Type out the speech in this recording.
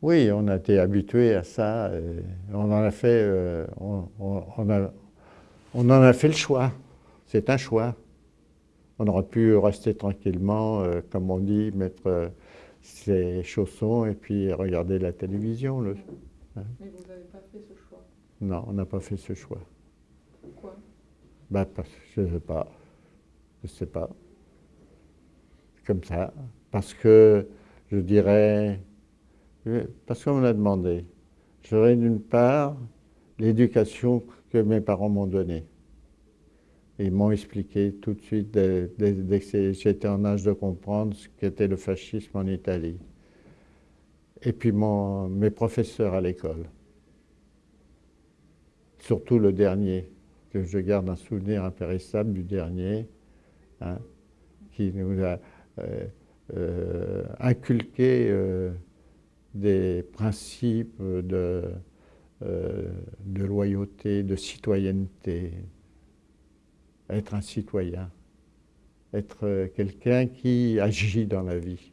Oui, on a été habitué à ça. on en a fait, euh, on, a, on, en a fait le choix. C'est un choix. On aurait pu rester tranquillement, euh, comme on dit, mettre euh, ses chaussons et puis regarder la télévision. Le, hein. Mais vous n'avez pas fait ce choix Non, on n'a pas fait ce choix. Pourquoi? Ben, Je ne sais pas. Je ne sais pas. Comme ça. Parce que, je dirais, parce qu'on me l'a demandé. J'aurais d'une part l'éducation que mes parents m'ont donnée. Ils m'ont expliqué tout de suite, dès, que j'étais en âge de comprendre ce qu'était le fascisme en Italie. Et puis mes professeurs à l'école. Surtout le dernier, que je garde un souvenir impérissable du dernier, hein, qui nous a euh, euh, inculqué euh, des principes de, de loyauté, de citoyenneté, être un citoyen, être quelqu'un qui agit dans la vie.